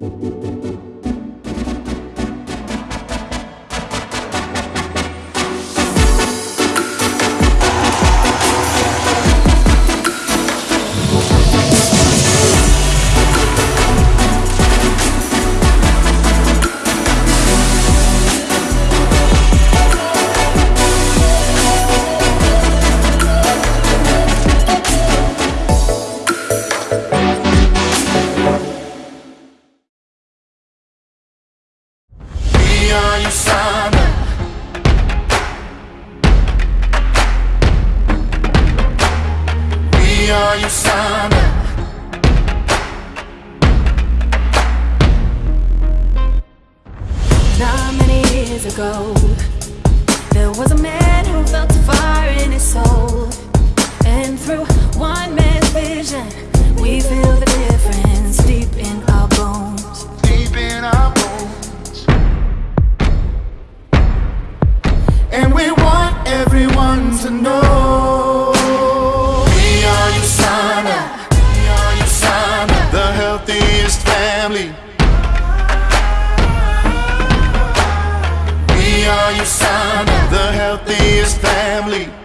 We are USANA. We are USANA. Not many years ago, there was a man who felt a fire in his soul. And through to know. We are USANA. We are USANA. The healthiest family. We are USANA. The healthiest family.